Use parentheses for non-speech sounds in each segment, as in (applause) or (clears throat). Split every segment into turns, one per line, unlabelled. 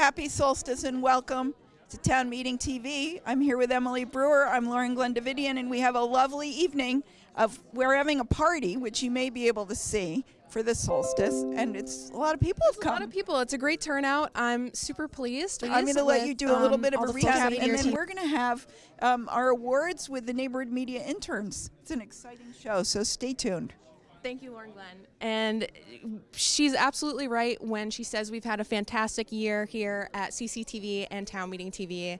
Happy solstice and welcome to Town Meeting TV. I'm here with Emily Brewer. I'm Lauren-Glenn Davitian, and we have a lovely evening of we're having a party, which you may be able to see for the solstice, and it's a lot of people have come.
A lot of people. It's a great turnout. I'm super pleased.
I'm going to let you do a little
um,
bit of a recap, and then we're going to have um, our awards with the neighborhood media interns. It's an exciting show, so stay tuned.
Thank you, Lauren Glenn. And she's absolutely right when she says we've had a fantastic year here at CCTV and Town Meeting TV.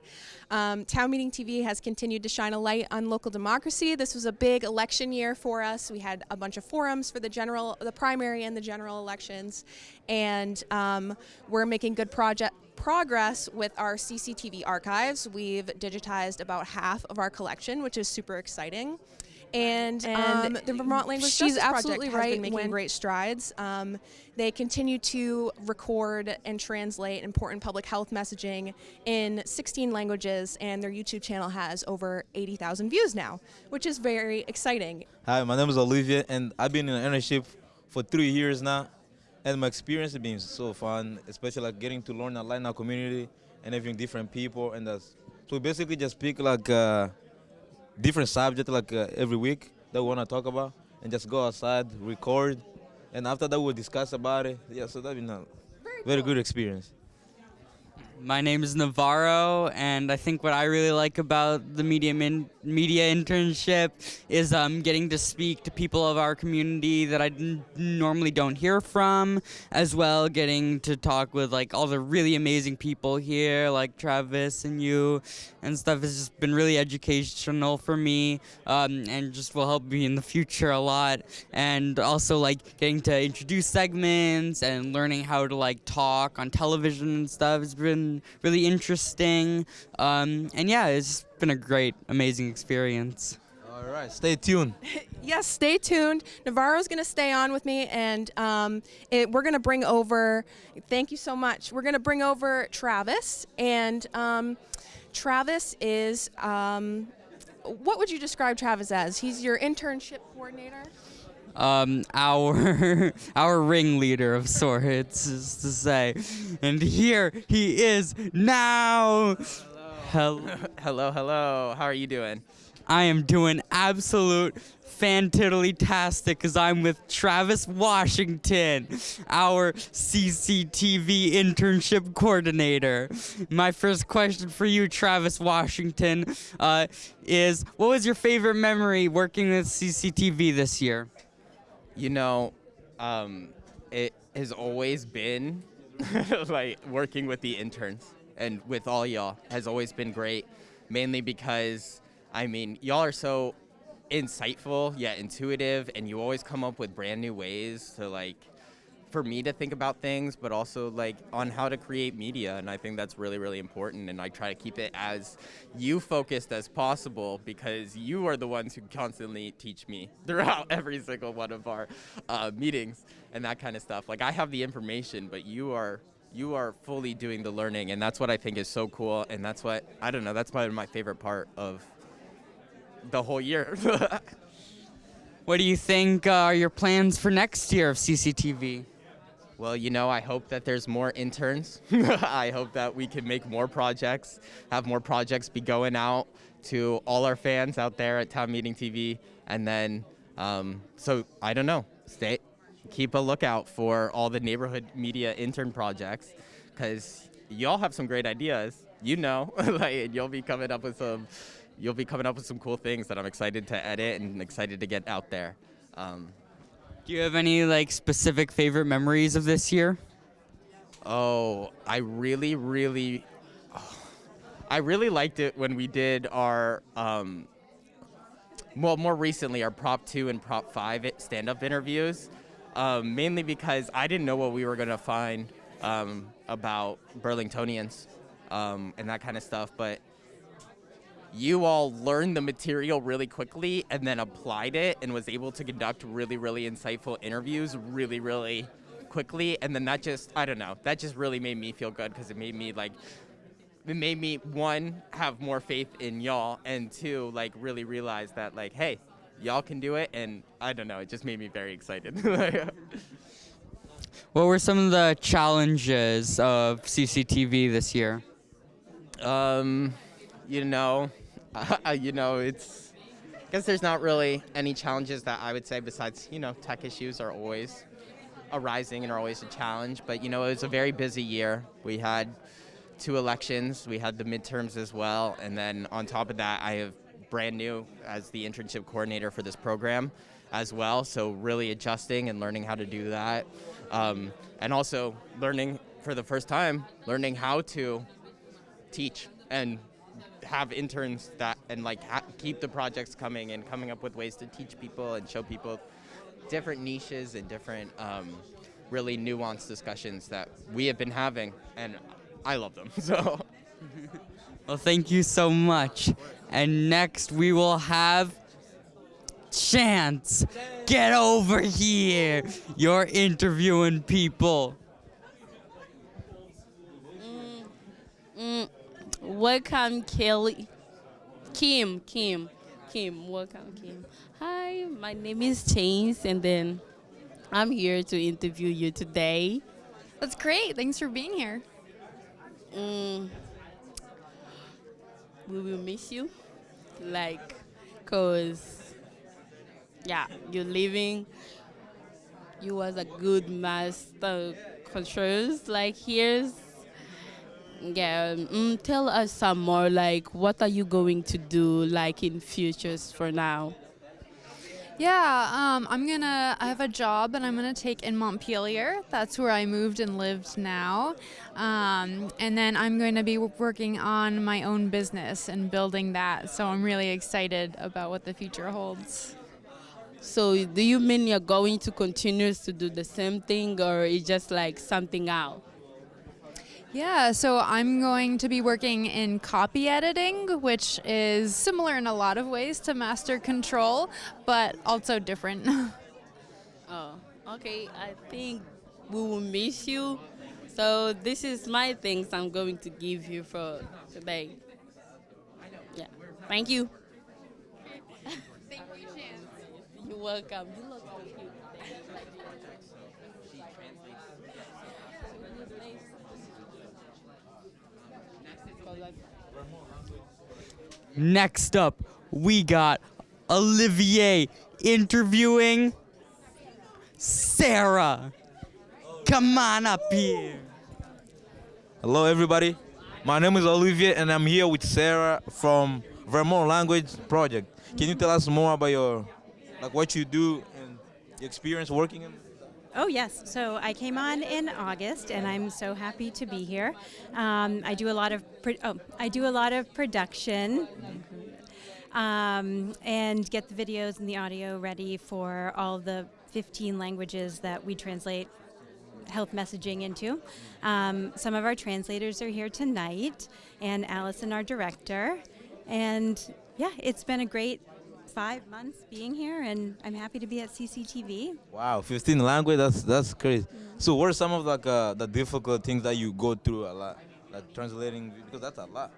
Um, Town Meeting TV has continued to shine a light on local democracy. This was a big election year for us. We had a bunch of forums for the general, the primary, and the general elections, and um, we're making good project progress with our CCTV archives. We've digitized about half of our collection, which is super exciting. And,
And
um, the Vermont Language
she's
Justice
absolutely
Project has
right
been making great strides. Um, they continue to record and translate important public health messaging in 16 languages, and their YouTube channel has over 80,000 views now, which is very exciting.
Hi, my name is Olivia, and I've been in an internship for three years now. And my experience has been so fun, especially like getting to learn a lot in our community and having different people. And that's, so basically just pick like uh, different subject like uh, every week that we want to talk about, and just go outside, record, and after that we'll discuss about it. Yeah, so that's been a very good experience.
My name is Navarro, and I think what I really like about the media media internship is um, getting to speak to people of our community that I normally don't hear from, as well getting to talk with like all the really amazing people here, like Travis and you, and stuff. has just been really educational for me, um, and just will help me in the future a lot. And also like getting to introduce segments and learning how to like talk on television and stuff has been really interesting. Um, and yeah, it's been a great, amazing experience.
All right, stay tuned. (laughs)
Yes, stay tuned. Navarro's going to stay on with me, and um, it, we're going to bring over. Thank you so much. We're going to bring over Travis, and um, Travis is. Um, what would you describe Travis as? He's your internship coordinator.
Um, our (laughs) our ringleader of sorts, is to say. And here he is now. Hello. (laughs)
Hello, hello. How are you doing?
I am doing absolute fantiddly-tastic because I'm with Travis Washington, our CCTV internship coordinator. My first question for you, Travis Washington, uh, is what was your favorite memory working with CCTV this year?
You know, um, it has always been (laughs) like working with the interns and with all y'all has always been great, mainly because I mean y'all are so insightful yet intuitive, and you always come up with brand new ways to like for me to think about things, but also like on how to create media. And I think that's really, really important. And I try to keep it as you focused as possible because you are the ones who constantly teach me (laughs) throughout every single one of our uh, meetings and that kind of stuff. Like I have the information, but you are. You are fully doing the learning, and that's what I think is so cool. And that's what I don't know. That's probably my favorite part of the whole year. (laughs)
What do you think uh, are your plans for next year of CCTV?
Well, you know, I hope that there's more interns. (laughs) I hope that we can make more projects, have more projects be going out to all our fans out there at Town Meeting TV. And then, um, so I don't know, stay, keep a lookout for all the neighborhood media intern projects because y'all have some great ideas. You know, (laughs) like, and you'll be coming up with some, you'll be coming up with some cool things that I'm excited to edit and excited to get out there. Um,
Do you have any like specific favorite memories of this year?
Oh, I really, really, I really liked it when we did our, um, well, more recently, our Prop 2 and Prop 5 stand up interviews, um, mainly because I didn't know what we were going to find um, about Burlingtonians um, and that kind of stuff, but you all learned the material really quickly and then applied it and was able to conduct really, really insightful interviews really, really quickly. And then that just, I don't know, that just really made me feel good because it made me like, it made me one have more faith in y'all and two like really realize that like hey y'all can do it and i don't know it just made me very excited (laughs)
What were some of the challenges of CCTV this year?
Um, you know, (laughs) you know, it's. I guess there's not really any challenges that I would say besides, you know, tech issues are always arising and are always a challenge. But you know, it was a very busy year. We had two elections. We had the midterms as well, and then on top of that, I have brand new as the internship coordinator for this program as well. So really adjusting and learning how to do that, um, and also learning for the first time, learning how to teach and have interns that and like ha- keep the projects coming and coming up with ways to teach people and show people different niches and different um, really nuanced discussions that we have been having and I love them. (laughs) So
Well, thank you so much. And next we will have Chance. Get over here. You're interviewing people.
Mm, welcome, Kelly. Kim, Kim, Kim. Welcome, Kim. Hi, my name is Chance, and then I'm here to interview you today.
That's great. Thanks for being here.
Mm, we will miss you, like, cause yeah, you're leaving. You was a good master controls, like here's yeah. Mm, tell us some more. Like, what are you going to do, like in futures for now?
Yeah, um, I'm gonna. I have a job that I'm gonna take in Montpelier. That's where I moved and lived now. Um, and then I'm going to be working on my own business and building that. So I'm really excited about what the future holds.
So, do you mean you're going to continue to do the same thing, or it's just like something out?
Yeah, so I'm going to be working in copy editing, which is similar in a lot of ways to master control, but also different. (laughs)
Oh, okay. I think we will miss you. So this is my things I'm going to give you for today. Yeah. Thank you. (laughs) Thank you, Chance. You're welcome. You look so cute.
Next up, we got Olivier interviewing Sarah. Come on up here.
Hello, everybody. My name is Olivier, and I'm here with Sarah from Vermont Language Project. Can you tell us more about your, like, what you do and your experience working in?
Oh yes, so I came on in August, and I'm so happy to be here. Um, I do a lot of oh, I do a lot of production, um, and get the videos and the audio ready for all the 15 languages that we translate health messaging into. Um, some of our translators are here tonight, and Allison, our director, and yeah, it's been a great five months being here, and I'm happy to be at CCTV.
Wow, 15 language. That's that's crazy. So, what are some of like uh, the difficult things that you go through a lot, like translating? Because that's a lot.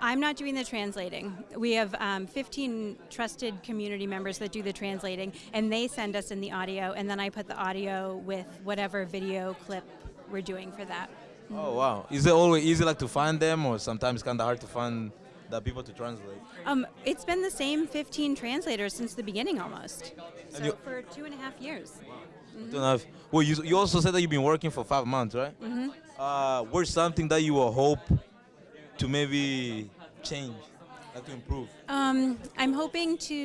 I'm not doing the translating. We have um, 15 trusted community members that do the translating, and they send us in the audio, and then I put the audio with whatever video clip we're doing for that.
Oh wow! Is it always easy like to find them, or sometimes kind of hard to find the people to translate?
Um, it's been the same 15 translators since the beginning almost.
And
So for two and a half years.
Two and a half. Well, you you also said that you've been working for five months, right?
hmm
Uh, where's something that you will hope to maybe change, like to improve?
Um, I'm hoping to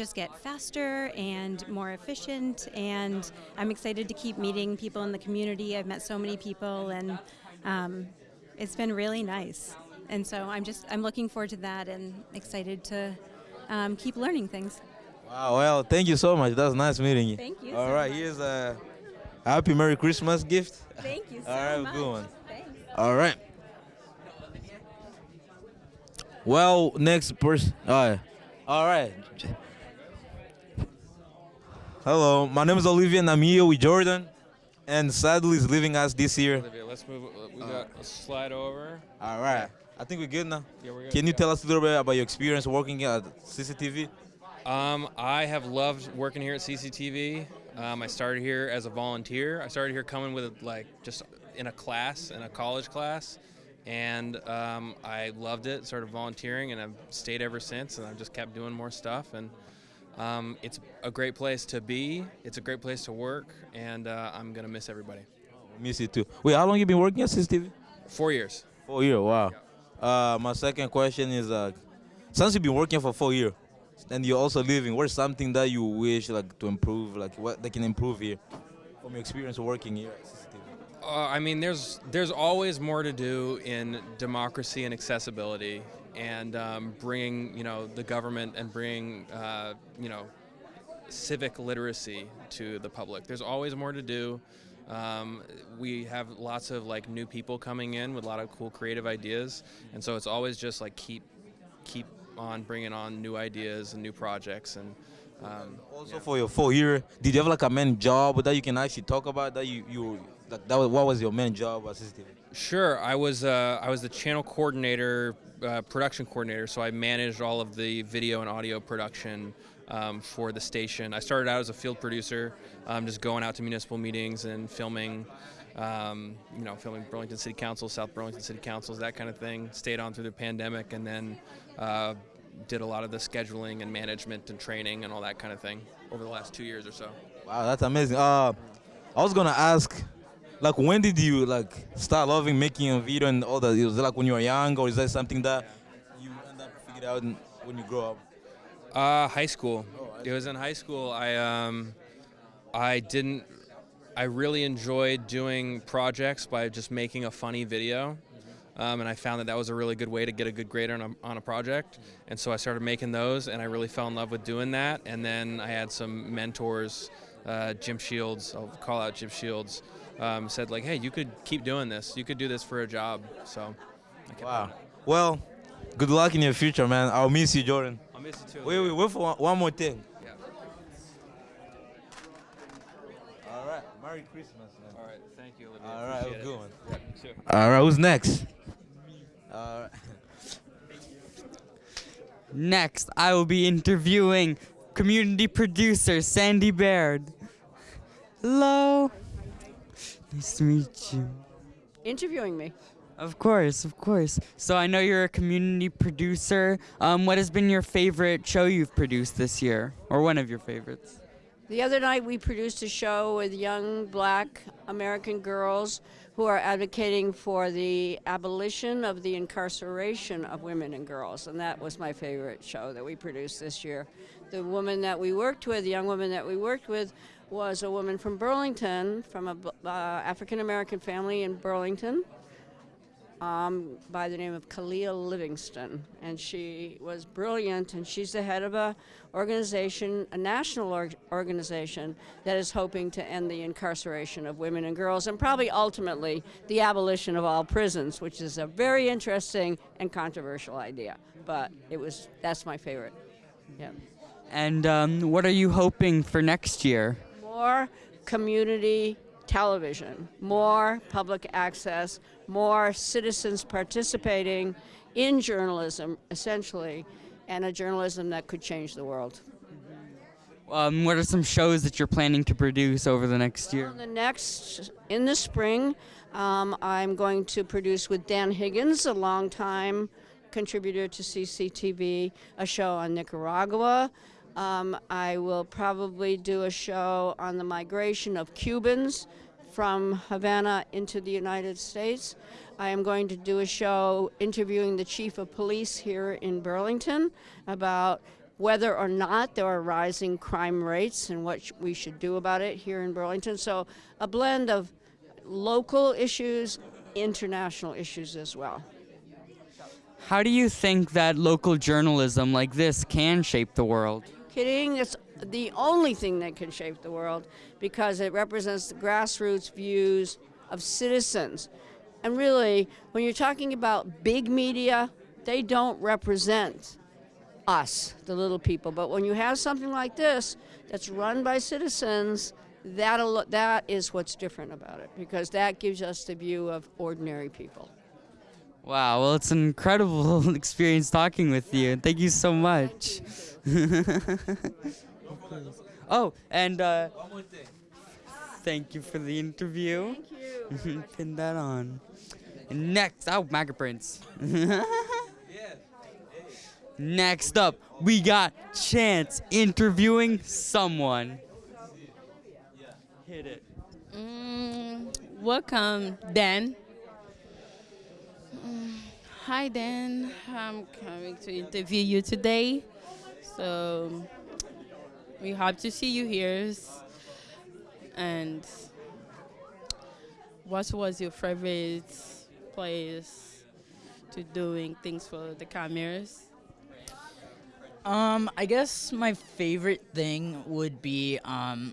just get faster and more efficient, and I'm excited to keep meeting people in the community. I've met so many people, and um, it's been really nice. And so I'm just I'm looking forward to that, and excited to um, keep learning things.
Wow. Well, thank you so much. That was nice meeting you.
Thank you
All
so
right.
much.
Here's a happy Merry Christmas gift.
Thank you (laughs) so
All right,
much.
good one.
Thanks.
All right. Well, next person. All right. All right. Hello, my name is Olivia and I'm here with Jordan. And sadly, is leaving us this year.
Olivia, let's move. uh, We got a slide over.
All right. I think we're good now.
Yeah, we're good.
Can you
yeah.
tell us a little bit about your experience working at CCTV?
Um, I have loved working here at CCTV. Um, I started here as a volunteer. I started here coming with like just in a class, in a college class, and um, I loved it. Started volunteering, and I've stayed ever since. And I've just kept doing more stuff. And um, it's a great place to be. It's a great place to work, and uh, I'm gonna miss everybody.
Miss you too. Wait, how long you been working at CCTV?
Four years.
Four years. Wow. Uh, my second question is uh, since you've been working for four years, and you're also living, what's something that you wish like to improve, like what they can improve here from your experience working here?
Uh, I mean, there's there's always more to do in democracy and accessibility, and um, bringing you know the government and bringing uh, you know civic literacy to the public. There's always more to do. Um, we have lots of like new people coming in with a lot of cool creative ideas, and so it's always just like keep keep on bringing on new ideas and new projects and. Um,
Also for your four year, did you have like a main job that you can actually talk about that you you like that was, what was your main job CCTV?
Sure, I was uh, I was the channel coordinator, uh, production coordinator, so I managed all of the video and audio production um, for the station. I started out as a field producer, um, just going out to municipal meetings and filming, um, you know, filming Burlington City Council, South Burlington City Councils, that kind of thing. Stayed on through the pandemic, and then uh, did a lot of the scheduling and management and training and all that kind of thing over the last two years or so.
Wow, that's amazing. Uh, I was gonna ask, like, when did you like start loving making a video and all that? Was it like when you were young, or is that something that you end up figuring out when you grow up?
Uh, high school. It was in high school. I um, I didn't. I really enjoyed doing projects by just making a funny video, um, and I found that that was a really good way to get a good grade on a, on a project. And so I started making those, and I really fell in love with doing that. And then I had some mentors, uh, Jim Shields. I'll call out Jim Shields. Um, said like, hey, you could keep doing this. You could do this for a job. So.
Wow. Well, good luck in your future, man. I'll miss you, Jordan.
I'll miss you too.
Wait, wait, wait for one, one more thing.
Yeah.
All right. Merry Christmas, man.
All right. Thank you, Olivia.
All right,
Appreciate
good one.
Yeah, you.
All right, who's next? All right.
Next, I will be interviewing community producer Sandy Baird. Hello. Nice to meet you.
interviewing me.
Of course, of course. So I know you're a community producer. Um, what has been your favorite show you've produced this year, or one of your favorites?
The other night we produced a show with young black American girls who are advocating for the abolition of the incarceration of women and girls, and that was my favorite show that we produced this year. The woman that we worked with, the young woman that we worked with, was a woman from Burlington, from a uh, African American family in Burlington, um, by the name of Kalia Livingston, and she was brilliant. And she's the head of a organization, a national org- organization that is hoping to end the incarceration of women and girls, and probably ultimately the abolition of all prisons, which is a very interesting and controversial idea. But it was that's my favorite. Yeah.
And um, what are you hoping for next year?
more community television, more public access, more citizens participating in journalism, essentially, and a journalism that could change the world.
Um, what are some shows that you're planning to produce over the next year?
In the next, in the spring, um, I'm going to produce with Dan Higgins, a longtime contributor to CCTV, a show on Nicaragua. Um, I will probably do a show on the migration of Cubans from Havana into the United States. I am going to do a show interviewing the chief of police here in Burlington about whether or not there are rising crime rates and what sh- we should do about it here in Burlington. So, a blend of local issues, international issues as well.
How do you think that local journalism like this can shape the world?
Kidding? It's the only thing that can shape the world because it represents the grassroots views of citizens. And really, when you're talking about big media, they don't represent us, the little people. But when you have something like this that's run by citizens, that that is what's different about it because that gives us the view of ordinary people.
Wow, well, it's an incredible (laughs) experience talking with you. Thank you so much. (laughs) Oh, and uh, thank you for the interview. Thank you. (laughs) Pin that on. And next, oh, MAGA Prince. (laughs) Next up, we got Chance interviewing someone. Hit it.
Mm, welcome, Dan. Mm, hi, Dan. I'm coming to interview you today. So we hope to see you here. And what was your favorite place to doing things for the cameras?
Um, I guess my favorite thing would be, um,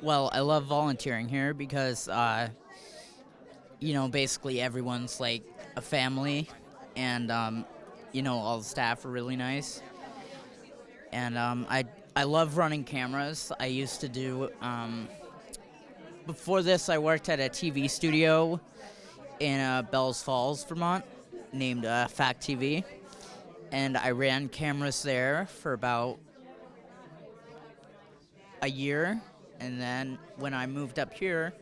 well, I love volunteering here because, uh, you know, basically everyone's like a family, and um, you know, all the staff are really nice. And um, I I love running cameras. I used to do. Um, before this, I worked at a TV studio in uh, Bellows Falls, Vermont, named uh, Fact TV and I ran cameras there for about a year. And then when I moved up here,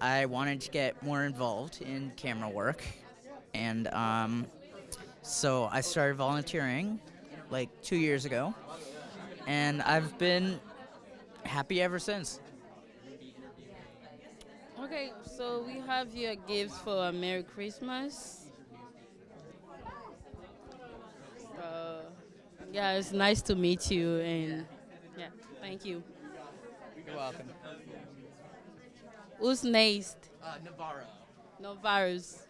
I wanted to get more involved in camera work. And um, so I started volunteering like two years ago. And I've been happy ever since.
Okay, so we have your gifts for a Merry Christmas. Uh, yeah, it's nice to meet you, and yeah, thank you.
You're welcome.
Who's next?
Uh, Navarro.
Navarro's.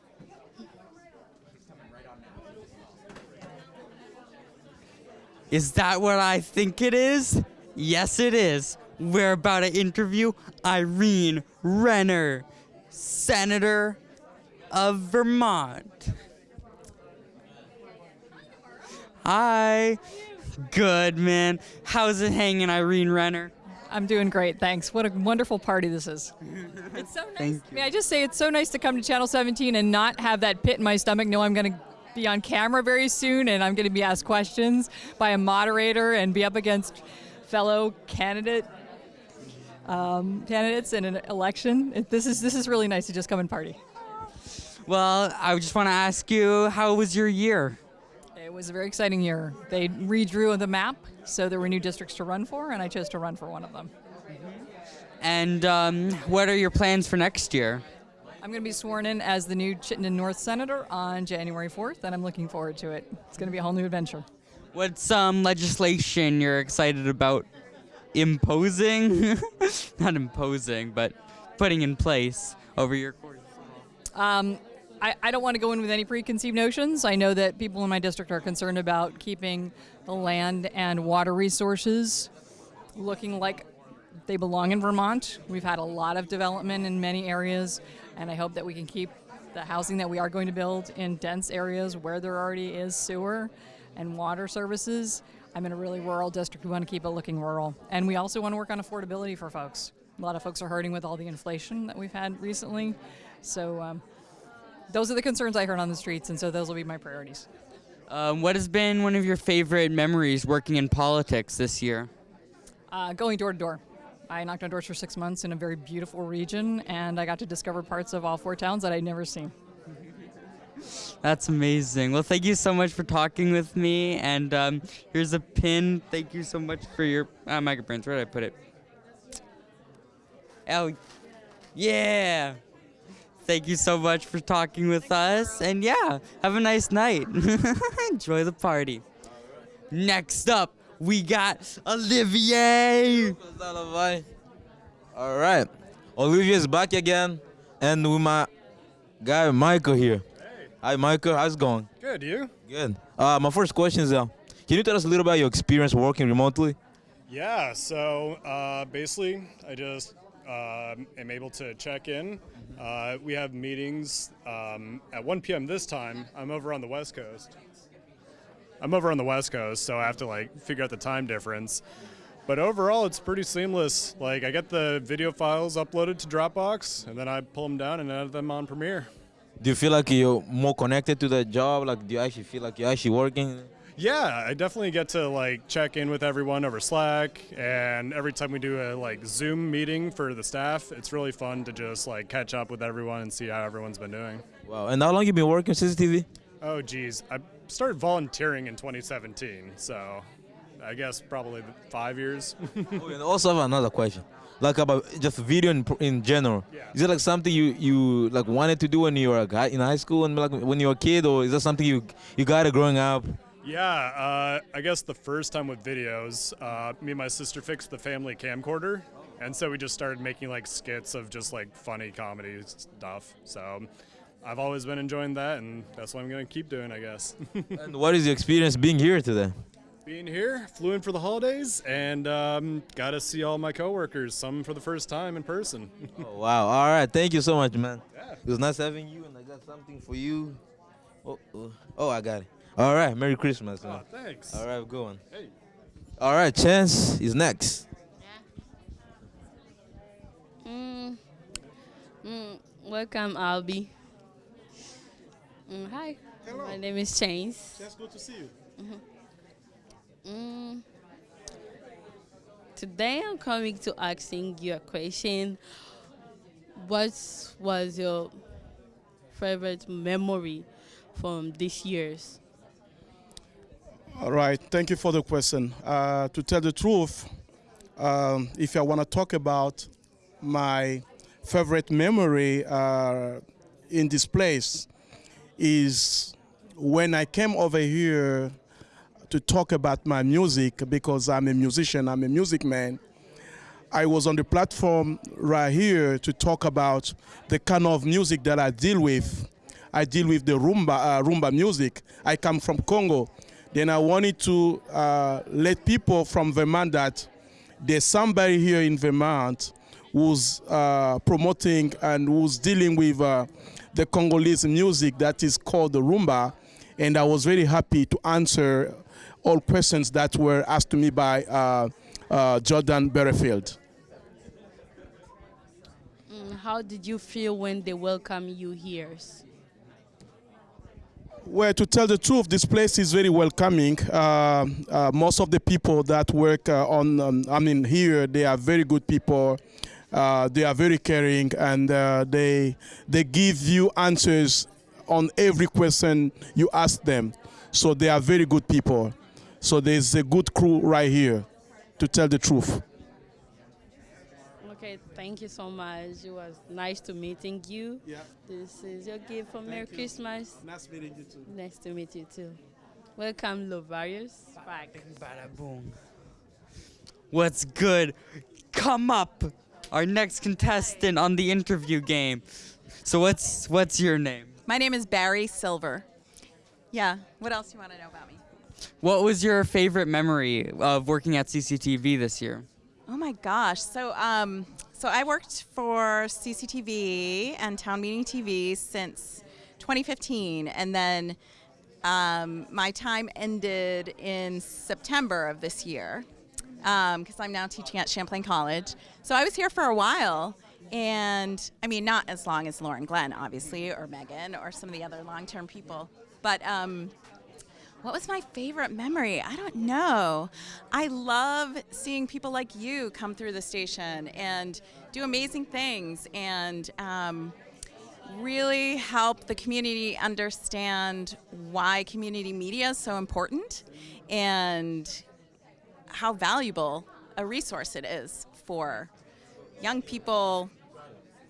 Is that what I think it is? Yes, it is. We're about to interview Irene Wrenner, Senator of Vermont. Hi. Good, man. How's it hanging, Irene Wrenner?
I'm doing great, thanks. What a wonderful party this is. (laughs) It's so nice. May I just say it's so nice to come to Channel 17 and not have that pit in my stomach. Know I'm going to be on camera very soon and I'm going to be asked questions by a moderator and be up against fellow candidate um, candidates in an election. It, this is this is really nice to just come and party.
Well, I just want to ask you, how was your year?
It was a very exciting year. They redrew the map, so there were new districts to run for, and I chose to run for one of them.
And um, what are your plans for next year?
I'm going to be sworn in as the new Chittenden North Senator on January 4th, and I'm looking forward to it. It's going to be a whole new adventure.
What's some legislation you're excited about imposing? (laughs) Not imposing, but putting in place over your course.
Um, I, I don't want to go in with any preconceived notions. I know that people in my district are concerned about keeping the land and water resources looking like they belong in Vermont. We've had a lot of development in many areas, and I hope that we can keep the housing that we are going to build in dense areas where there already is sewer and water services. I'm in a really rural district. We want to keep it looking rural. And we also want to work on affordability for folks. A lot of folks are hurting with all the inflation that we've had recently. So um, those are the concerns I heard on the streets, and so those will be my priorities.
Um, what has been one of your favorite memories working in politics this year?
Uh, going door to door. I knocked on doors for six months in a very beautiful region, and I got to discover parts of all four towns that I'd never seen.
That's amazing. Well, thank you so much for talking with me. And um, here's a pin. Thank you so much for your uh, microprints. Where did I put it? Oh, yeah. Thank you so much for talking with us. And yeah, have a nice night. (laughs) Enjoy the party. Next up, we got Olivier.
All right. Olivia's back again, and with my guy Michael here. Hey. Hi, Michael. How's it going?
Good, you?
Good. Uh, my first question is, uh, can you tell us a little about your experience working remotely?
Yeah, so uh, basically, I just uh, am able to check in. Uh, we have meetings um, at 1 p.m. this time. I'm over on the West Coast. I'm over on the West Coast, so I have to like figure out the time difference. But overall, it's pretty seamless. Like I get the video files uploaded to Dropbox, and then I pull them down and edit them on Premiere.
Do you feel like you're more connected to the job? Like, do you actually feel like you're actually working?
Yeah, I definitely get to like check in with everyone over Slack, and every time we do a like Zoom meeting for the staff, it's really fun to just like catch up with everyone and see how everyone's been doing.
Wow. And how long you been working CCTV?
Oh, geez, I started volunteering in 2017, so I guess probably five years. (laughs)
oh, and also have another question, like about just video in, in general.
Yeah.
Is it like something you you like wanted to do when you were a guy in high school and like when you were a kid, or is that something you you got it growing up?
Yeah, uh, I guess the first time with videos, uh, me and my sister fixed the family camcorder, and so we just started making like skits of just like funny comedy stuff. So I've always been enjoying that, and that's what I'm gonna keep doing, I guess. (laughs)
and what is your experience being here today?
Being here, flew in for the holidays, and um, got to see all my coworkers, some for the first time in person. (laughs)
oh, wow! All right, thank you so much, man. Yeah. It was nice having you, and I got something for you. Oh, oh, oh I got it. All right, Merry Christmas, man.
Oh, thanks.
All right, good one.
Hey.
All right, Chance is next. Yeah.
Mm, mm, welcome, Albie. Mm, hi.
Hello.
My name is Chance.
Just good to see you.
Mm-hmm. Mm, today I'm coming to asking you a question. What was your favorite memory from this year's?
All right, thank you for the question. Uh, to tell the truth, um, if I want to talk about my favorite memory uh, in this place, is when I came over here to talk about my music because I'm a musician, I'm a music man. I was on the platform right here to talk about the kind of music that I deal with. I deal with the rumba, uh, rumba music. I come from Congo. Then I wanted to uh, let people from Vermont that there's somebody here in Vermont who's uh, promoting and who's dealing with uh, the Congolese music that is called the rumba. And I was very happy to answer all questions that were asked to me by uh, uh, Jordan Butterfield.
Mm, how did you feel when they welcome you here?
Well, to tell the truth, this place is very welcoming. Uh, uh, most of the people that work uh, on, um, I mean, here, they are very good people. Uh, they are very caring, and uh, they they give you answers on every question you ask them. So they are very good people. So there's a good crew right here, to tell the truth.
Okay, thank you so much. It was nice to meeting you.
Yeah.
This is your gift for
Thank
Merry
you.
Christmas.
Nice meeting you too.
Nice to meet you too. Welcome, Lovarius. Back.
What's good? Come up. Our next contestant on the interview game. So what's what's your name?
My name is Barry Silver. Yeah. What else do you want to know about me?
What was your favorite memory of working at CCTV this year?
Oh my gosh. So um, so I worked for CCTV and Town Meeting TV since 2015, and then um, my time ended in September of this year because I'm now teaching at Champlain College. So I was here for a while. And I mean, not as long as Lauren Glenn, obviously, or Megan, or some of the other long term people. But um, what was my favorite memory? I don't know. I love seeing people like you come through the station and do amazing things and um, really help the community understand why community media is so important and how valuable a resource it is for young people,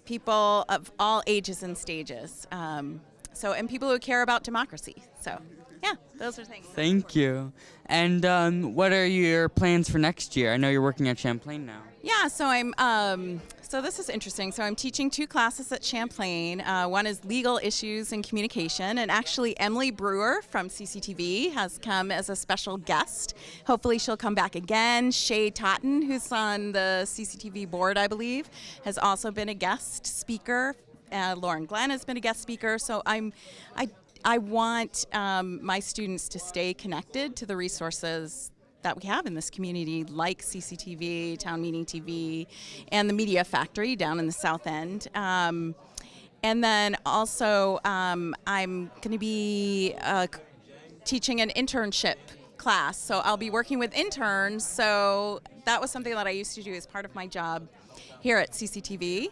people of all ages and stages. Um, so, and people who care about democracy. So, yeah, those are things.
Thank you. And um, what are your plans for next year? I know you're working at Champlain now.
Yeah, so I'm. Um, so this is interesting. So I'm teaching two classes at Champlain. Uh, one is legal issues and communication, and actually Emily Brewer from CCTV has come as a special guest. Hopefully she'll come back again. Shay Totten, who's on the CCTV board, I believe, has also been a guest speaker. Uh, Lauren Glenn has been a guest speaker. So I'm, I I want um, my students to stay connected to the resources that we have in this community, like CCTV, Town Meeting TV, and the Media Factory down in the South End. Um, and then also, um, I'm going to be uh, teaching an internship class. So I'll be working with interns. So that was something that I used to do as part of my job here at CCTV.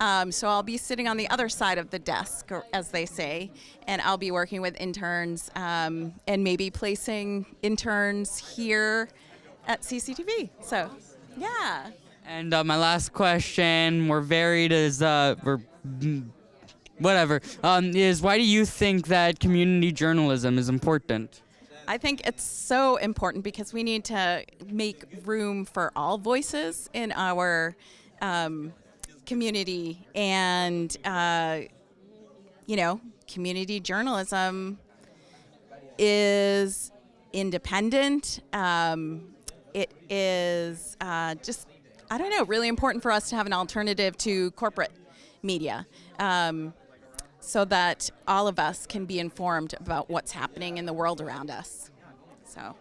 Um, so I'll be sitting on the other side of the desk, or, as they say, and I'll be working with interns um, and maybe placing interns here at CCTV. So, yeah.
And uh, my last question, we're varied as uh, we're mm, whatever, um, is why do you think that community journalism is important?
I think it's so important because we need to make room for all voices in our um, community, and uh, you know, community journalism is independent. Um, it is uh, just, I don't know, really important for us to have an alternative to corporate media. Um, so that all of us can be informed about what's happening in the world around us. So.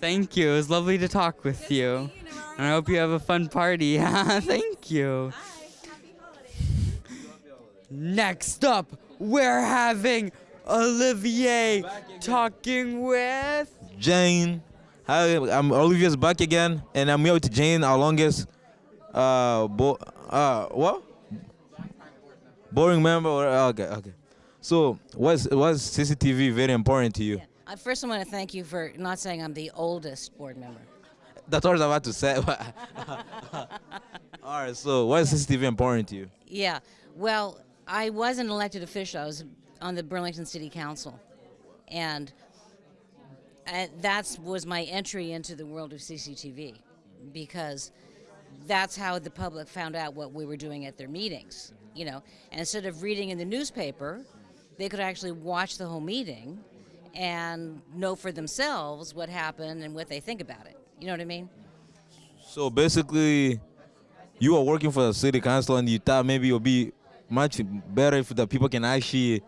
Thank you. It was lovely to talk with you. And I hope you have a fun party. (laughs) Thank you. Next up, we're having Olivier talking with
Jane. Hi, I'm Olivier's back again, and I'm here with Jane, our longest, uh, bo- uh, what? Boring member. Okay, okay. So, what's what's CCTV very important to you?
I first I want to thank you for not saying I'm the oldest board member.
That's what I was about to say. (laughs) All right. So, why is CCTV important to you?
Yeah. Well, I was an elected official. I was on the Burlington City Council, and uh, that was my entry into the world of CCTV, because that's how the public found out what we were doing at their meetings. You know, and instead of reading in the newspaper, they could actually watch the whole meeting and know for themselves what happened and what they think about it. You know what I mean?
So basically, you are working for the city council, and you thought maybe you'll be much better if the people can actually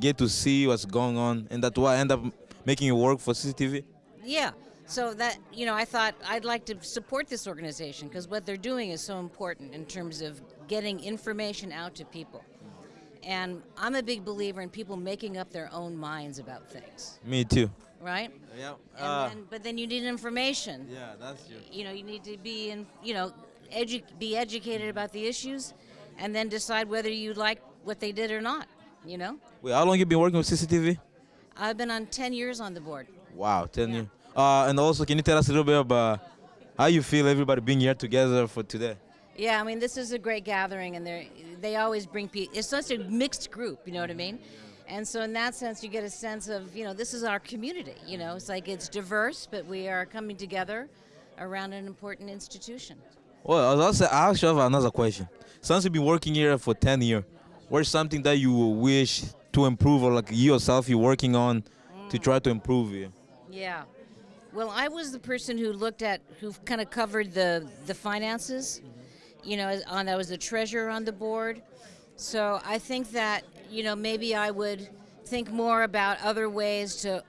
get to see what's going on, and that's why I end up making it work for CCTV.
Yeah. So that you know, I thought I'd like to support this organization because what they're doing is so important in terms of getting information out to people. And I'm a big believer in people making up their own minds about things.
Me too.
Right?
Yeah. Uh,
then, but then you need information.
Yeah, that's true.
You know, you need to be in, you know, edu- be educated about the issues, and then decide whether you like what they did or not. You know,
Wait, how long you been working with CCTV?
I've been on 10 years on the board.
Wow, 10 years. Uh, and also, can you tell us a little bit about how you feel everybody being here together for today?
Yeah, I mean, this is a great gathering, and they they always bring people. It's such a mixed group, you know what I mean? And so, in that sense, you get a sense of, you know, this is our community. You know, it's like it's diverse, but we are coming together around an important institution.
Well, I was also I actually another question. Since you've been working here for 10 years, what's something that you wish to improve or like you yourself you're working on to try to improve?
Yeah. Well, I was the person who looked at, who kind of covered the the finances. You know, on I was the treasurer on the board. So I think that you know maybe I would think more about other ways to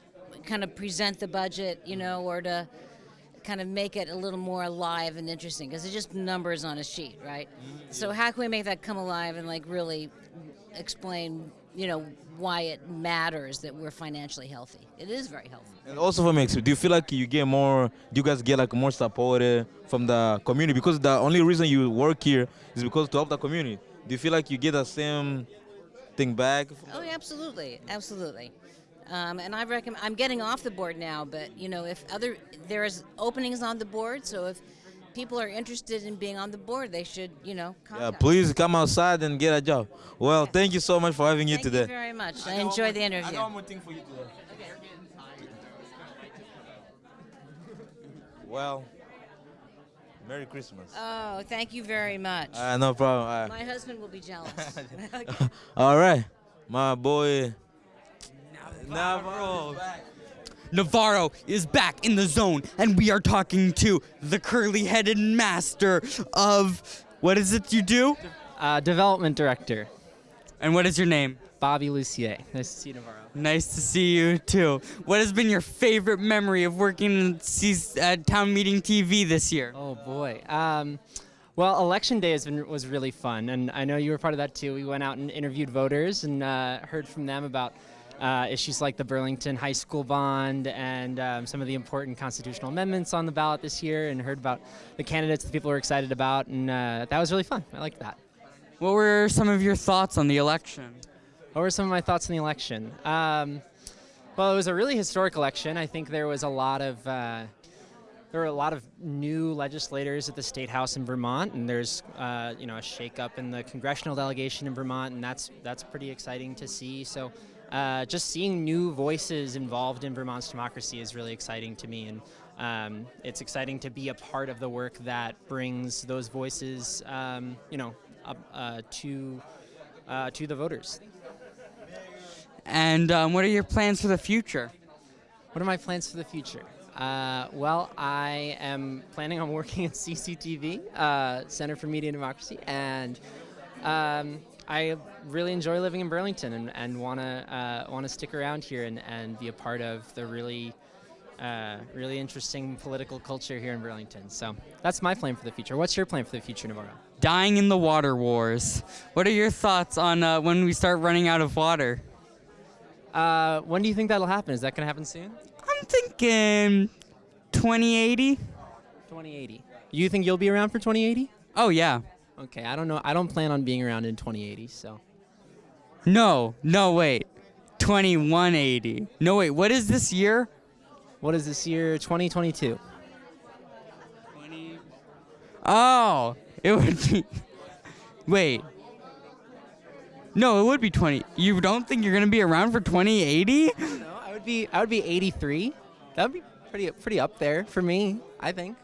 kind of present the budget. You know, or to kind of make it a little more alive and interesting because it's just numbers on a sheet, right? So how can we make that come alive and like really explain, you know, why it matters that we're financially healthy? It is very healthy.
And also for me, do you feel like you get more, do you guys get like more support uh, from the community? Because the only reason you work here is because to help the community. Do you feel like you get the same thing back?
Oh, yeah, absolutely, absolutely. Um, and I recommend. I'm getting off the board now, but you know, if other there's openings on the board, so if people are interested in being on the board, they should, you know,
Yeah, please come outside and get a job. Well, thank you so much for having you
Thank
today.
Thank you very much. I enjoyed the interview.
I got one more thing for you today. Well, Merry Christmas.
Oh, thank you very much.
Uh, no problem. Uh,
My husband will be jealous. (laughs)
all right, my boy. Navarro.
Navarro is back in the zone, and we are talking to the curly headed master of what is it you do?
Uh, development director.
And what is your name?
Bobby Lucier. Nice to see you, Navarro.
Nice to see you too. What has been your favorite memory of working at uh, town meeting TV this year?
Oh boy. Um, well, election day has been was really fun, and I know you were part of that too. We went out and interviewed voters and uh, heard from them about uh, issues like the Burlington High School bond and um, some of the important constitutional amendments on the ballot this year, and heard about the candidates that people were excited about, and uh, that was really fun. I liked that.
What were some of your thoughts on the election?
What were some of my thoughts on the election? Um, well, it was a really historic election. I think there was a lot of uh, there were a lot of new legislators at the state house in Vermont, and there's uh, you know a shakeup in the congressional delegation in Vermont, and that's that's pretty exciting to see. So. Uh, just seeing new voices involved in Vermont's democracy is really exciting to me, and um, it's exciting to be a part of the work that brings those voices, um, you know, up, uh, to uh, to the voters.
And um, what are your plans for the future?
What are my plans for the future? Uh, well, I am planning on working (laughs) at CCTV, uh, Center for Media and Democracy, and um, I really enjoy living in Burlington and, and want to uh, want to stick around here and, and be a part of the really uh, really interesting political culture here in Burlington. So that's my plan for the future. What's your plan for the future, Navarro?
Dying in the water wars. What are your thoughts on uh, when we start running out of water?
Uh, when do you think that'll happen? Is that going to happen soon?
I'm thinking 2080.
2080. You think you'll be around for 2080?
Oh yeah.
Okay, I don't know. I don't plan on being around in 2080, so.
No, no, wait. 2180. No, wait, what is this year?
What is this year? 2022. 20.
Oh, it would be. (laughs) Wait. No, it would be 20. You don't think you're going to be around for 2080?
No, I would be I would be 83. That would be pretty pretty up there for me, I think.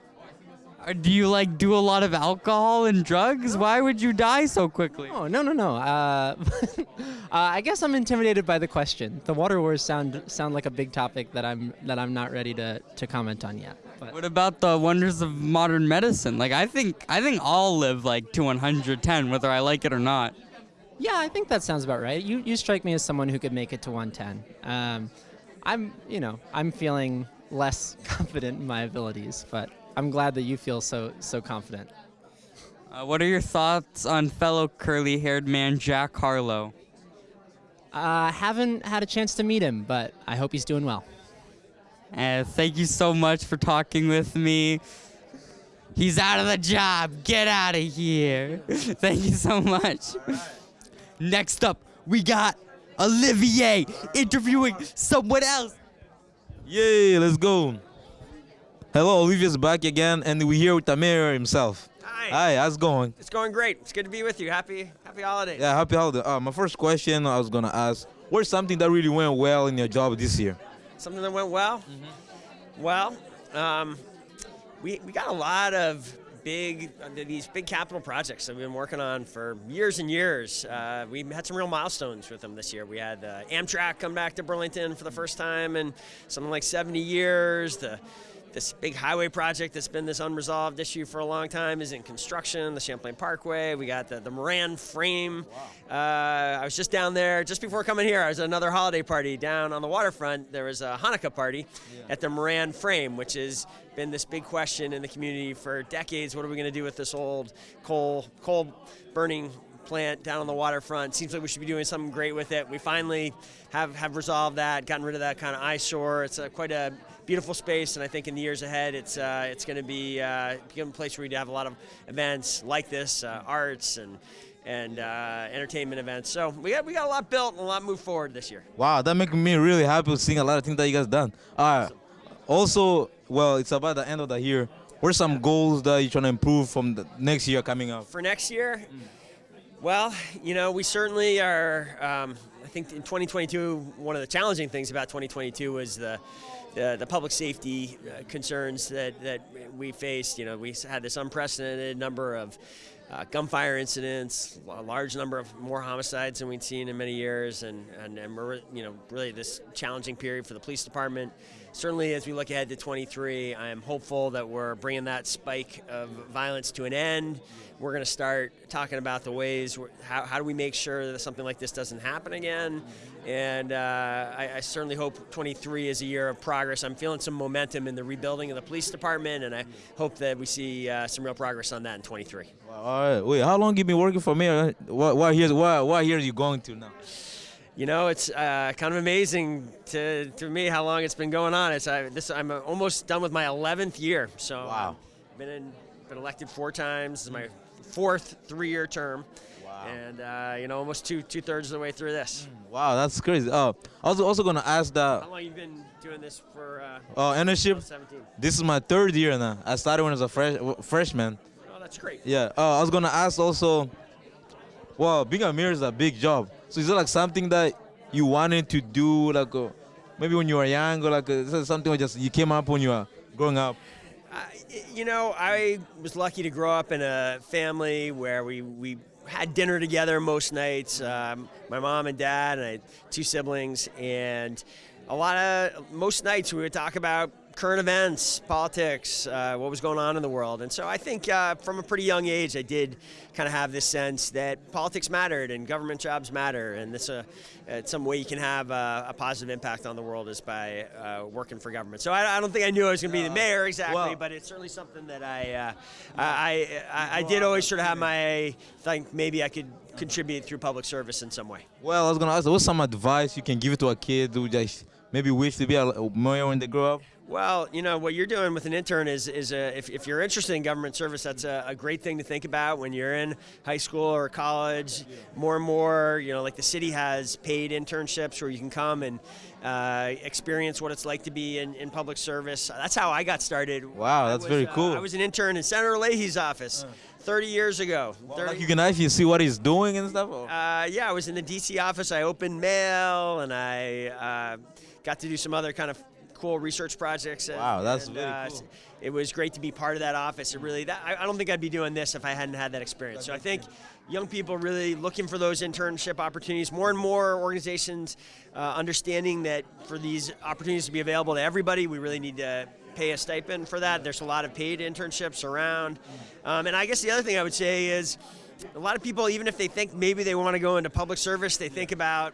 Do you like do a lot of alcohol and drugs? Why would you die so quickly?
Oh, no, no, no. Uh, (laughs) uh, I guess I'm intimidated by the question. The water wars sound sound like a big topic that I'm that I'm not ready to, to comment on yet. But
What about the wonders of modern medicine? Like I think I think I'll live like to 110 whether I like it or not.
yeah, I think that sounds about right. You you strike me as someone who could make it to 110. Um, I'm you know I'm feeling less (laughs) confident in my abilities, but I'm glad that you feel so so confident.
Uh, what are your thoughts on fellow curly-haired man Jack Harlow?
Uh, haven't had a chance to meet him, but I hope he's doing well.
Uh, thank you so much for talking with me. He's out of the job. Get out of here. (laughs) thank you so much. Next up, we got Olivier interviewing someone else.
Yay, let's go. Hello, Olivia's back again, and we're here with the mayor himself.
Hi.
Hi, how's it going?
It's going great. It's good to be with you. Happy Happy holidays.
Yeah, happy holiday. Uh, my first question I was gonna ask: What's something that really went well in your job this year?
Something that went well. Well, um, we we got a lot of big uh, these big capital projects that we've been working on for years and years. Uh, we had some real milestones with them this year. We had uh, Amtrak come back to Burlington for the first time in something like 70 years. The this big highway project that's been this unresolved issue for a long time is in construction, the Champlain Parkway. We got the, the Moran frame. Uh, I was just down there just before coming here. I was at another holiday party down on the waterfront. There was a Hanukkah party at the Moran frame, which has been this big question in the community for decades. What are we going to do with this old coal, coal burning plant down on the waterfront. Seems like we should be doing something great with it. We finally have, have resolved that, gotten rid of that kind of eyesore. It's a, quite a beautiful space, and I think in the years ahead, it's uh, it's going to be uh, a place where we have a lot of events like this, uh, arts and and uh, entertainment events. So we got we got a lot built and a lot moved forward this year.
Wow, that makes me really happy seeing a lot of things that you guys done. Uh, also, well, it's about the end of the year. What are some goals that you're trying to improve from the next year coming up?
For next year, well, you know, we certainly are. Um, I think in 2022, one of the challenging things about 2022 was the the, the public safety uh, concerns that, that we faced. You know, we had this unprecedented number of uh, gunfire incidents, a large number of more homicides than we'd seen in many years, and, and, and we're, you know, really this challenging period for the police department. Certainly, as we look ahead to 23, I am hopeful that we're bringing that spike of violence to an end. We're going to start talking about the ways, how, how do we make sure that something like this doesn't happen again. And uh, I, I certainly hope 23 is a year of progress. I'm feeling some momentum in the rebuilding of the police department, and I hope that we see uh, some real progress on that in 23.
All right, wait, how long you been working for mayor? What, what years? What, what years you going to now?
you know, it's uh, kind of amazing to, to me how long it's been going on. It's I, this I'm almost done with my 11th year. So wow. been in, been elected four times. This is my fourth three-year term. Wow. And uh, you know, almost two two thirds of the way through this.
Wow, that's crazy. Uh, I was also gonna ask that.
How long you been doing this for? Uh,
Oh, internship.
17.
This is my third year now. I started when I was a fresh freshman.
Oh, that's great.
Yeah. Uh, I was gonna ask also. Well, being a mayor is a big job. So is it like something that you wanted to do, like uh, maybe when you were young, or like uh, something that just you came up when you were growing up?
You know, I was lucky to grow up in a family where we, we had dinner together most nights. Um, my mom and dad, and I had two siblings, and a lot of most nights we would talk about current events, politics, uh, what was going on in the world. And so I think uh, from a pretty young age, I did kind of have this sense that politics mattered and government jobs matter, and this uh, uh, some way you can have uh, a positive impact on the world is by uh, working for government. So I, I, don't think I knew I was going to be the mayor exactly,
well,
but it's certainly something that I, uh, I, I, I did always sort of have my think maybe I could contribute through public service in some way.
Well, I was gonna ask, what's some advice you can give to a kid who just maybe wish to be a mayor when they grow up?
Well, you know what you're doing with an intern is is a, if, if you're interested in government service, that's a, a, great thing to think about when you're in high school or college. More and more, you know, like the city has paid internships where you can come and uh, experience what it's like to be in, in public service. That's how I got started.
Wow, that's
was,
very
uh,
cool.
I was an intern in Senator Leahy's office. 30 years ago. 30
like you can actually see what he's doing and stuff.
Uh, yeah, I was in the DC office. I opened mail and I uh, got to do some other kind of cool research projects. And,
wow, that's
and,
very
uh,
cool.
It was great to be part of that office. It really, that, I, I don't think I'd be doing this if I hadn't had that experience. So I think young people really looking for those internship opportunities. More and more organizations uh, understanding that for these opportunities to be available to everybody, we really need to pay a stipend for that. There's a lot of paid internships around. Um, and I guess the other thing I would say is a lot of people, even if they think maybe they want to go into public service, they think about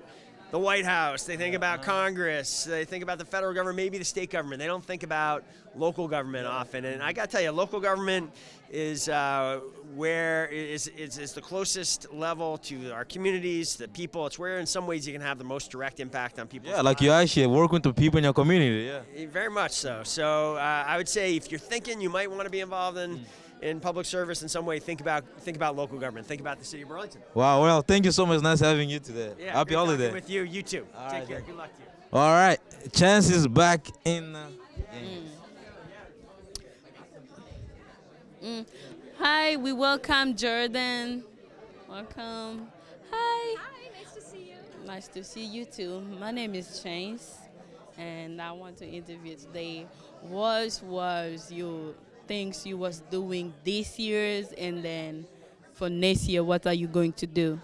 the White House, they think about Congress, they think about the federal government, maybe the state government. They don't think about local government often. And I got to tell you, local government is uh, where is, is, is the closest level to our communities, the people. It's where, in some ways, you can have the most direct impact on people.
Yeah, like you actually work with the people in your community. Yeah.
Very much so. So uh, I would say if you're thinking you might want to be involved in.
Mm.
In public service, in some way, think about think about local government. Think about the city of Burlington.
Wow. Well, thank you so much. Nice having you today.
Yeah,
Happy
great
holiday.
With you, you too.
All
Take
right,
care.
then.
Good luck to you.
All right. Chance is back in. The game.
Mm. Hi, we welcome Jordan. Welcome. Hi.
Hi, nice to see you.
Nice to see you too. My name is Chance, and I want to interview today. What was your things you was doing this year's, and then for next year, what are you going to do?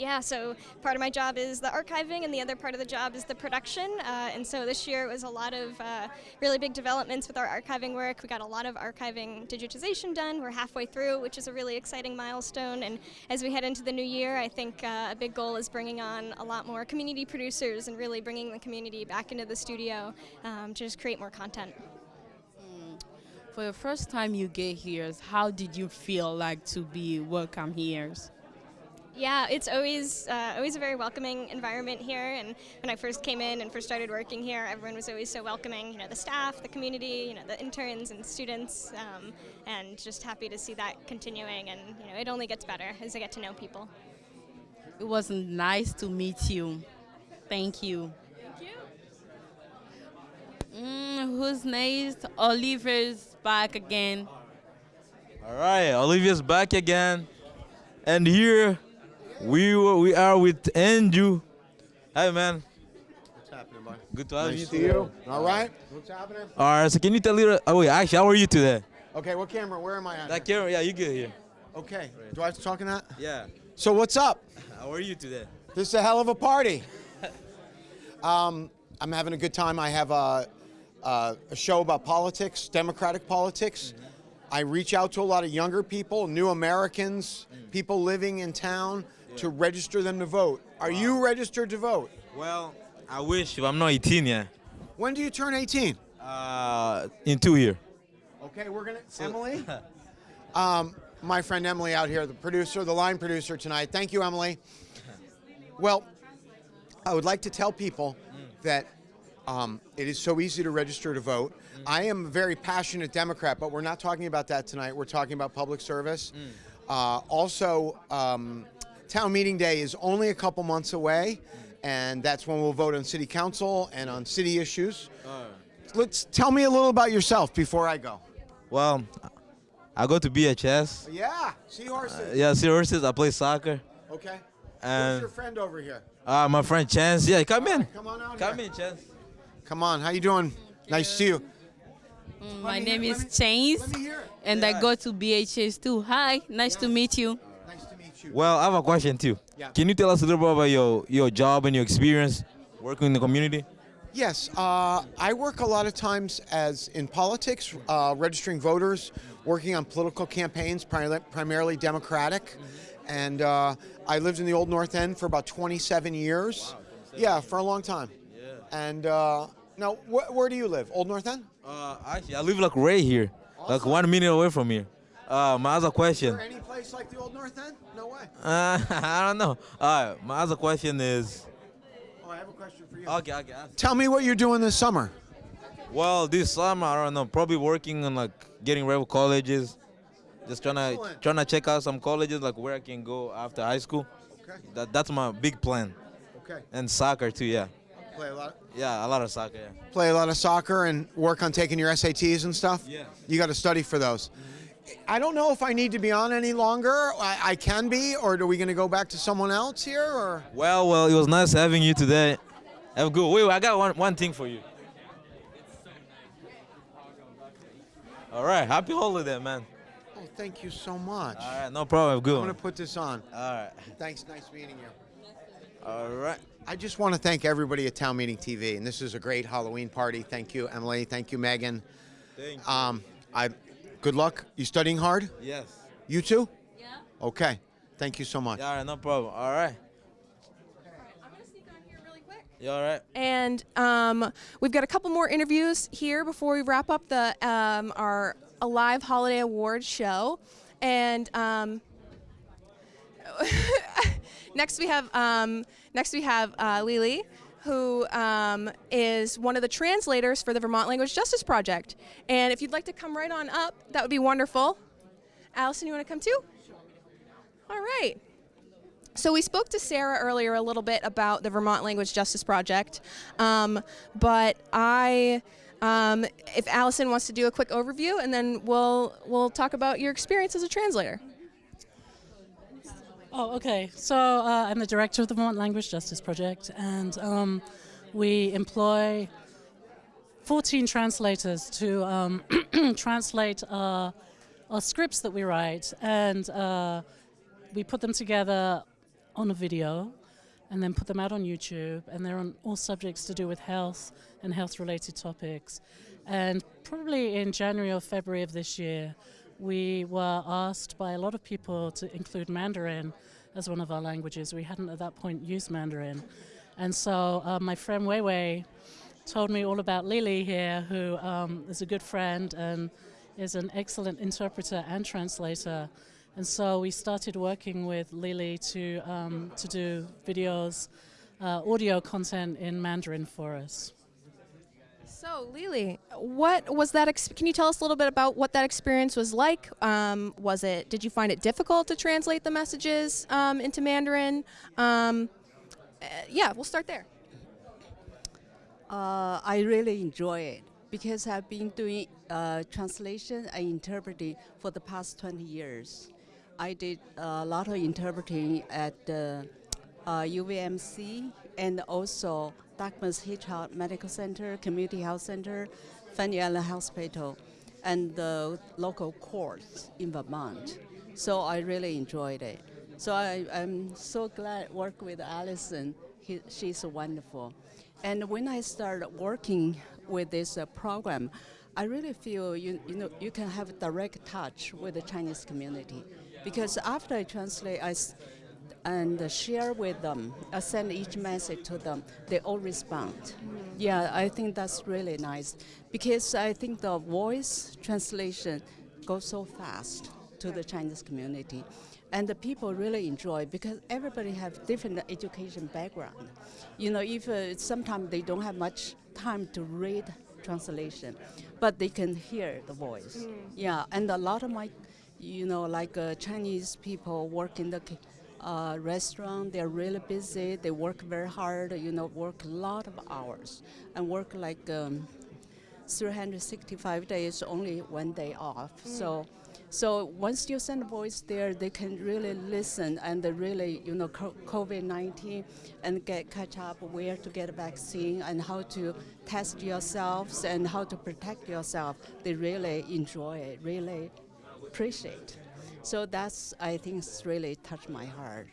Yeah, so part of my job is the archiving, and the other part of the job is the production. Uh, and so this year it was a lot of uh, really big developments with our archiving work. We got a lot of archiving digitization done. We're halfway through, which is a really exciting milestone. And as we head into the new year, I think uh, a big goal is bringing on a lot more community producers and really bringing the community back into the studio um, to just create more content.
For the first time you get here, how did you feel like to be welcome here?
Yeah, it's always uh, always a very welcoming environment here. And when I first came in and first started working here, everyone was always so welcoming. You know, the staff, the community, you know, the interns and students, um, and just happy to see that continuing. And you know, it only gets better as I get to know people.
It was nice to meet you. Thank you.
Thank you.
Mm, who's next? Oliver's back again.
All right, Olivia's back again, and here we we are with Andrew. Hey, man.
What's happening, bud?
Good to have
nice
you.
to see you. All right. What's happening?
All right, so can you tell me? Oh wait, actually, how are you today?
Okay, what camera? Where am I at?
That camera, yeah, you good here.
Okay. Do I have to talk in that?
Yeah.
So what's up?
How are you today?
This is a hell of a party. (laughs) um, I'm having a good time. I have a, a, a show about politics, democratic politics. I reach out to a lot of younger people, new Americans, people living in town to register them to vote. Are you registered to vote?
Well, I wish, but I'm not 18 yet.
When do you turn 18?
Uh, in two years.
Okay, we're gonna Emily. (laughs) Um, my friend Emily out here, the producer, the line producer tonight. Thank you, Emily. (laughs) Well, I would like to tell people that um, it is so easy to register to vote. I am a very passionate Democrat, but we're not talking about that tonight. We're talking about public service. Uh, also, um, town meeting day is only a couple months away, and that's when we'll vote on city council and on city issues. Let's tell me a little about yourself before I go.
Well, I go to BHS.
Yeah, seahorses.
Yeah, Seahorses. I play soccer.
Okay. Who's
And
your friend over here?
uh, my friend Chance. Yeah, come in.
Come on out
Come
here.
in, Chance.
Come on. How you doing? Nice to see you.
My name is Chance, and I go to BHS too. Hi, nice to meet you. Nice to meet you.
Well, I have a question too.
Yeah.
Can you tell us a little bit about your your job and your experience working in the community?
Yes, uh, I work a lot of times as in politics, uh, registering voters, working on political campaigns, pri- primarily Democratic, and uh, I lived in the Old North End for about 27 years. yeah, for a long time. Yeah. And uh, now, wh- where do you live? Old North End?
Uh, actually, I live like right here, like one minute away from here. Uh, my other question.
Is there any place like the Old North End? No way.
Uh, (laughs) I don't know. Right, my other question is.
Oh, I have a question for you.
Okay, okay.
Tell me what you're doing this summer.
Well, this summer I don't know. Probably working on like getting ready for colleges. Just trying to
Excellent.
trying to check out some colleges like where I can go after high school.
Okay.
That that's my big plan.
Okay.
And soccer too. Yeah.
Play a lot.
Yeah, a lot of soccer. Yeah.
Play a lot of soccer and work on taking your SATs and stuff.
Yeah.
You got to study for those. I don't know if I need to be on any longer. I, I can be, or are we going to go back to someone else here? Or
Well, well, it was nice having you today. Have a good. Wait, wait, I got one one thing for you. All right, happy holiday, man.
oh, thank you so much.
All right, no problem. Good.
I'm going to put this on.
All right.
Thanks. Nice meeting you.
All right.
I just want to thank everybody at Town Meeting TV, and this is a great Halloween party. Thank you, Emily. Thank you, Megan.
Thank
you. Um, I, good luck. You studying hard?
Yes.
You too? Yeah. Okay. Thank you so much.
All right, no problem. All right. I'm going to sneak on here really quick. You all right?
And um, we've got a couple more interviews here before we wrap up the um, our Alive Holiday Awards show. And um, (laughs) next we have um, next we have uh, Lily, who um, is one of the translators for the Vermont Language Justice Project. And if you'd like to come right on up, that would be wonderful. Allison, you want to come too? All right. So we spoke to Sarah earlier a little bit about the Vermont Language Justice Project, um, but I, um, if Allison wants to do a quick overview, and then we'll we'll talk about your experience as a translator.
Oh, okay. So uh, I'm the director of the Vermont Language Justice Project, and um, we employ 14 translators to um, (clears throat) translate our, our scripts that we write, and uh, we put them together on a video and then put them out on YouTube, and they're on all subjects to do with health and health-related topics. And probably in January or February of this year, we were asked by a lot of people to include Mandarin as one of our languages. We hadn't at that point used Mandarin. And so uh, my friend Wei Wei told me all about Lily here, who um, is a good friend and is an excellent interpreter and translator. And so we started working with Lily to, um, to do videos, uh, audio content in Mandarin for us.
So, Lily, what was that? Can you tell us a little bit about what that experience was like? Um, was it? Did you find it difficult to translate the messages um, into Mandarin? Um, uh, yeah, we'll start there.
Uh, I really enjoy it because I've been doing uh, translation and interpreting for the past 20 years. I did a lot of interpreting at the uh, UVMC and also Dartmouth Hitchcock Medical Center, Community Health Center, Fanny Allen Hospital, and the local courts in Vermont. So I really enjoyed it. So I, I'm so glad work with Allison. He, she's wonderful. And when I started working with this uh, program, I really feel you, you know you can have direct touch with the Chinese community, because after I translate, I and share with them, I send each message to them, they all respond. Yeah, I think that's really nice, because I think the voice translation goes so fast to the Chinese community. and the people really enjoy because everybody have different education background. You know, if uh, sometimes they don't have much time to read translation, but they can hear the voice.
Mm.
Yeah, and a lot of my, you know, like uh, Chinese people work in the uh, restaurant. They're really busy. They work very hard. You know, work a lot of hours and work like. Um, 365 days, only one day off.
Mm.
So, so once you send a voice there, they can really listen and they really, you know, COVID-19 and get catch up where to get a vaccine and how to test yourselves and how to protect yourself. They really enjoy it, really appreciate. So that's, I think, it's really touched my heart.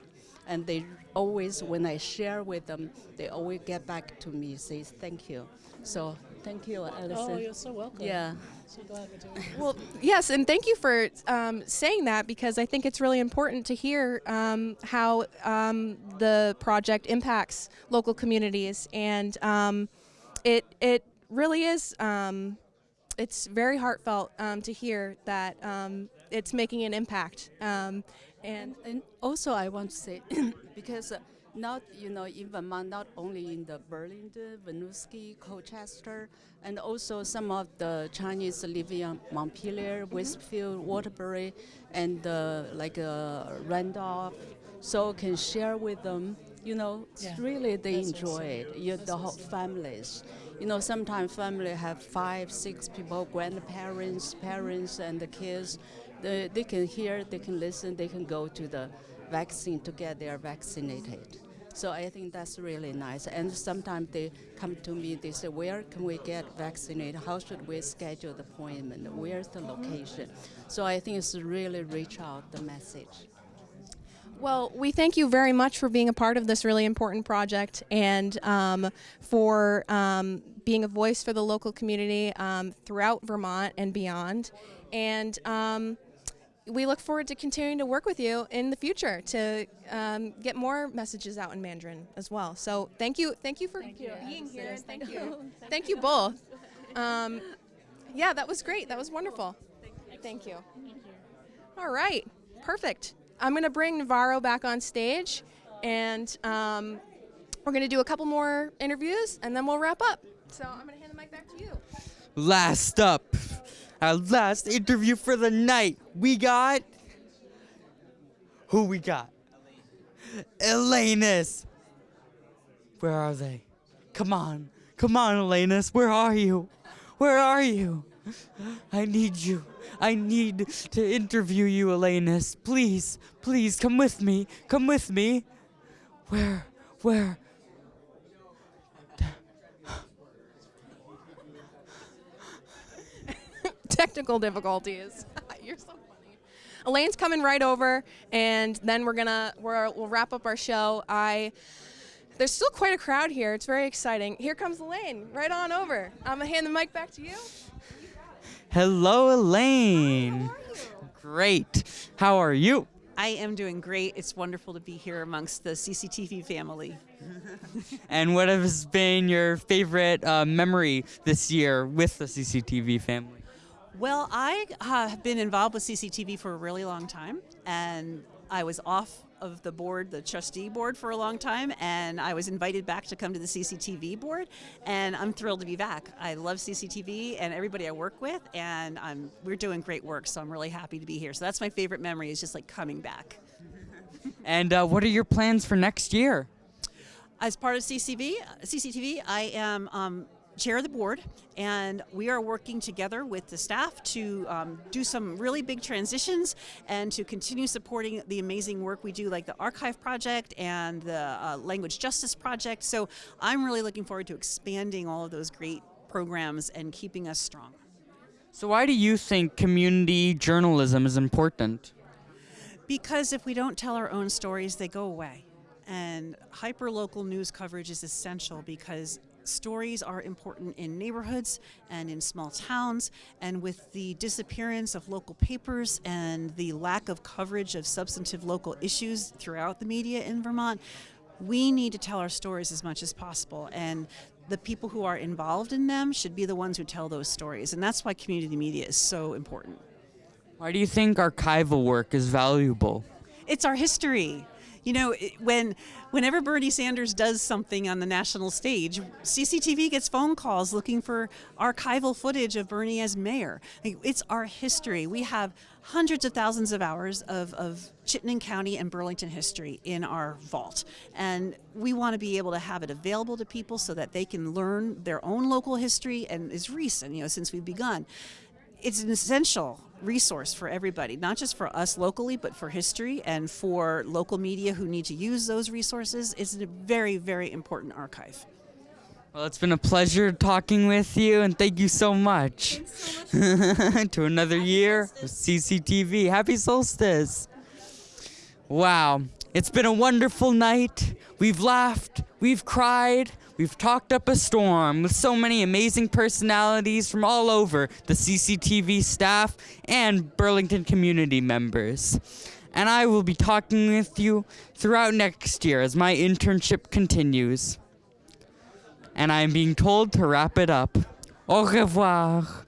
And they always, when I share with them, they always get back to me, say thank you. So thank you, Allison.
Oh, you're so welcome.
Yeah.
So glad we're doing it.
Well, yes, and thank you for um, saying that because I think it's really important to hear um, how um, the project impacts local communities, and um, it it really is. Um, it's very heartfelt um, to hear that um, it's making an impact. Um, and,
and also I want to say (coughs) because uh, not you know in Vermont, not only in the Burlington, Winooski, Colchester, and also some of the Chinese living in Montpelier, Westfield, Waterbury, and uh, like uh, Randolph, so can share with them. You know,
Yeah.
really they
That's
enjoy
awesome.
it. You, the whole families. You know, sometimes family have five, six people, grandparents, parents, and the kids. They, they can hear, they can listen, they can go to the vaccine to get their vaccinated. So I think that's really nice. And sometimes they come to me, they say, where can we get vaccinated? How should we schedule the appointment? Where's the location? So I think it's really reach out the message.
Well, we thank you very much for being a part of this really important project and um, for um, being a voice for the local community um, throughout Vermont and beyond. And um, we look forward to continuing to work with you in the future to um, get more messages out in Mandarin as well. So thank you, thank you for being here. and Thank you, thank you both. Um, yeah, that was great. That was wonderful. Thank you. All right, perfect. I'm going to bring Navarro back on stage, and um, we're going to do a couple more interviews, and then we'll wrap up. So I'm going to hand the mic back to you.
Last up, our last interview for the night. We got. Who we got? Elanus. Where are they? Come on. Come on, Elanus. Where are you? Where are you? I need you. I need to interview you, Elanus. Please, please come with me. Come with me. Where? Where?
Technical difficulties. (laughs) You're so funny. Elaine's coming right over, and then we're gonna we're, we'll wrap up our show. I there's still quite a crowd here. It's very exciting. Here comes Elaine. Right on over. I'm gonna hand the mic back to you.
Hello, Elaine. Great. How are you?
I am doing great. It's wonderful to be here amongst the CCTV family. (laughs)
And what has been your favorite uh, memory this year with the CCTV family?
Well, I uh, have been involved with CCTV for a really long time, and I was off of the board, the trustee board, for a long time, and I was invited back to come to the CCTV board, and I'm thrilled to be back. I love CCTV and everybody I work with, and I'm, we're doing great work, so I'm really happy to be here. So that's my favorite memory is just like coming back. (laughs)
And uh, what are your plans for next year?
As part of CCV, CCTV, I am um, chair of the board, and we are working together with the staff to um, do some really big transitions and to continue supporting the amazing work we do, like the Archive Project and the uh, Language Justice Project. So I'm really looking forward to expanding all of those great programs and keeping us strong.
So, why do you think community journalism is important?
Because if we don't tell our own stories, they go away. And hyper-local news coverage is essential because stories are important in neighborhoods and in small towns. And with the disappearance of local papers and the lack of coverage of substantive local issues throughout the media in Vermont, we need to tell our stories as much as possible. And the people who are involved in them should be the ones who tell those stories. And that's why community media is so important.
Why do you think archival work is valuable?
It's our history. You know, when whenever Bernie Sanders does something on the national stage, CCTV gets phone calls looking for archival footage of Bernie as mayor. It's our history. We have hundreds of thousands of hours of, of Chittenden County and Burlington history in our vault. And we want to be able to have it available to people so that they can learn their own local history and is recent, you know, since we've begun it's an essential resource for everybody, not just for us locally, but for history and for local media who need to use those resources. It's a very, very important archive.
Well, it's been a pleasure talking with you, and thank you so much. (laughs) to another year of CCTV. Happy solstice. Wow. It's been a wonderful night. We've laughed, we've cried, we've talked up a storm with so many amazing personalities from all over the CCTV staff and Burlington community members. And I will be talking with you throughout next year as my internship continues. And I am being told to wrap it up. Au revoir.